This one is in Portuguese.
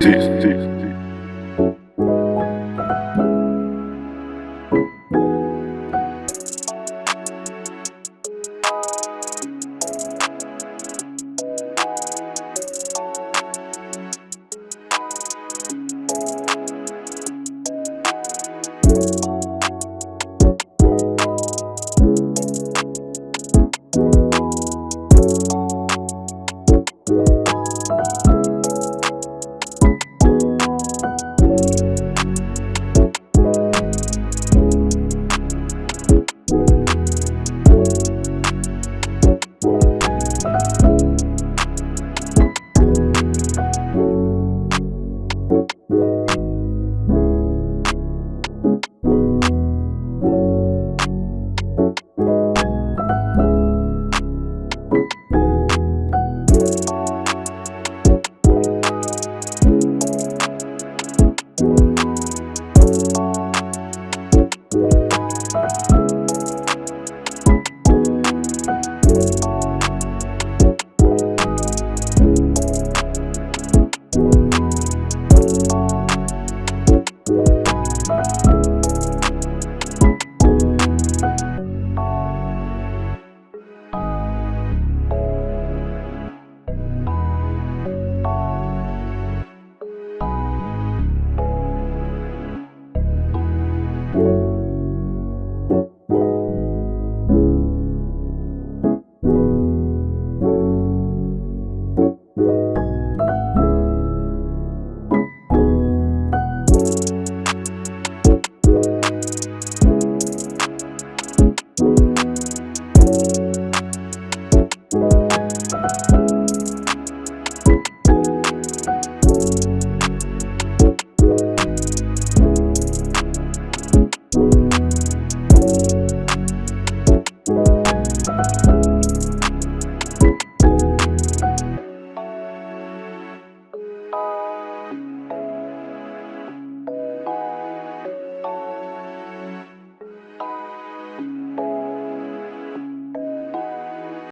Peace, peace. Música